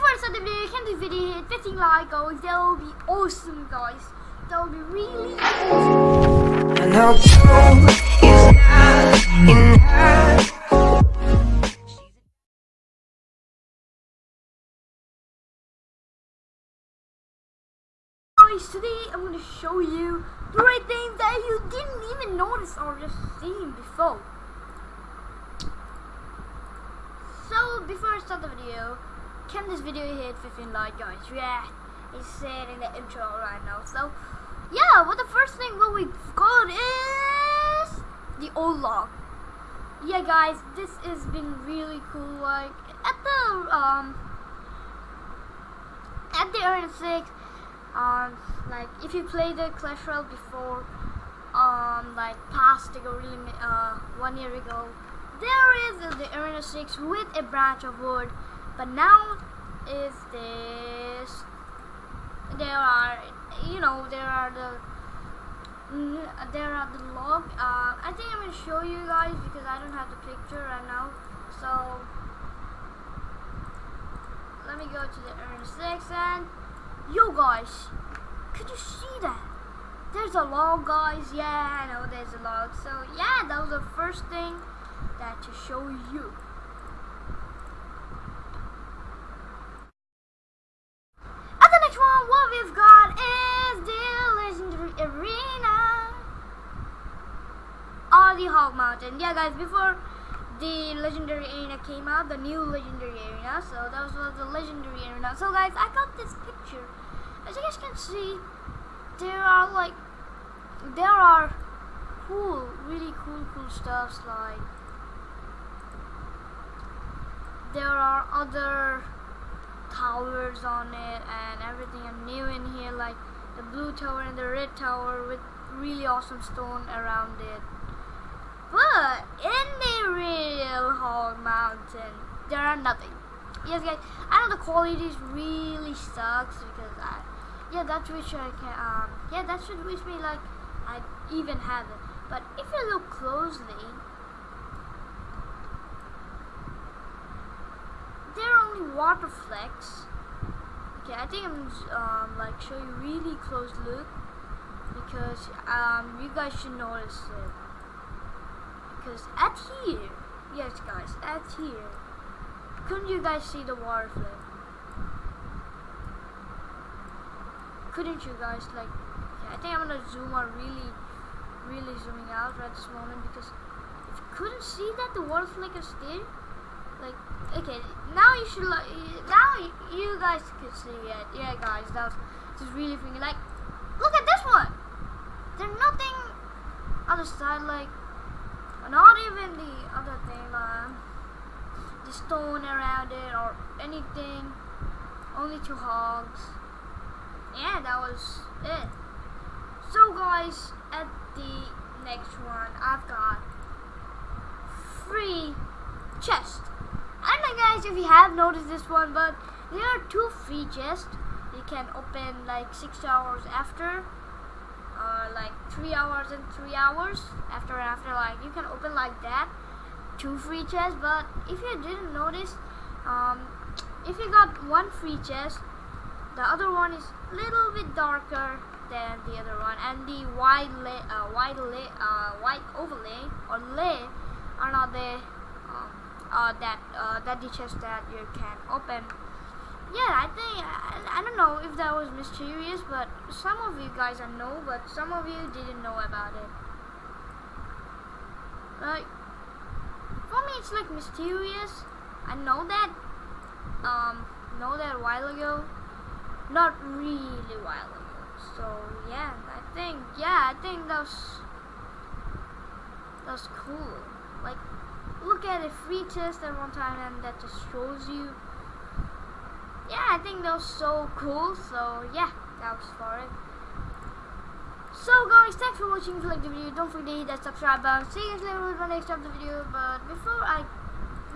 before I start the video, can this video hit 15 like guys? That will be awesome guys. That will be really awesome. And I'll is not enough. Guys, today I'm going to show you three things that you didn't even notice or just seen before. So before I start the video, can this video hit 15 like guys? Yeah, it's said in the intro right now. So yeah, what the first thing what we got is the old log. Yeah guys, this has been really cool. Like at the um at the Arena 6, um like if you played the Clash Royale before, um like past ago really uh one year ago, there is the Arena 6 with a branch of wood, but now is this there are you know there are the there are the log uh, I think I'm gonna show you guys because I don't have the picture right now. So let me go to the Earn 6 and yo guys could you see that? There's a log guys. Yeah I know there's a log. So yeah that was the first thing that to show you the Hog Mountain. Yeah, guys, before the legendary arena came out, the new legendary arena. So that was the legendary arena. So, guys, I got this picture. As you guys can see, there are like, there are cool, really cool, cool stuffs like. There are other towers on it and everything are new in here like the blue tower and the red tower with really awesome stone around it but in the real hog mountain there are nothing yes guys i know the quality really sucks because i yeah that's which i can um yeah that should wish me like i even have it but if you look closely there are only water flecks. Okay, I think I'm um, like show you really close look because um, you guys should notice it. At here, yes guys, at here, couldn't you guys see the water fleck? Couldn't you guys like? Yeah, I think I'm gonna zoom out really, really zooming out right this moment because if you couldn't see that the water fleck is there like okay now you should now you guys can see it yeah guys that was just really freaking like look at this one there's nothing other side like even the other thing um the stone around it or anything only two hogs yeah that was it so guys at the next one I've got free chest. I don't know guys if you have noticed this one, but there are two free chests. You can open like six hours after, or like three hours and three hours after after. Like you can open like that, two free chests. But if you didn't notice, um, if you got one free chest, the other one is little bit darker than the other one, and the white lay, uh, white lay, uh, white overlay or lay are not there. Um, uh, that uh, that the chest that you can open. Yeah, I think I, I don't know if that was mysterious, but some of you guys I know, but some of you didn't know about it. Like for me, it's like mysterious. I know that, um, know that a while ago, not really a while ago. So yeah, I think yeah, I think that's that's cool. Like look at a free test at one time and that just shows you yeah I think that was so cool so yeah that was for it so guys thanks for watching if you liked the video don't forget to hit that subscribe button see you guys later with my next of the video but before I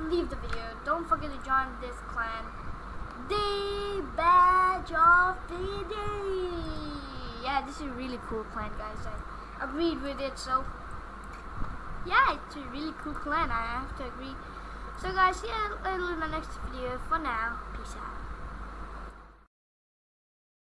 leave the video don't forget to join this clan the badge of the day yeah this is a really cool clan guys I agreed with it so yeah, it's a really cool clan. I have to agree. So guys, see you later in my next video. For now.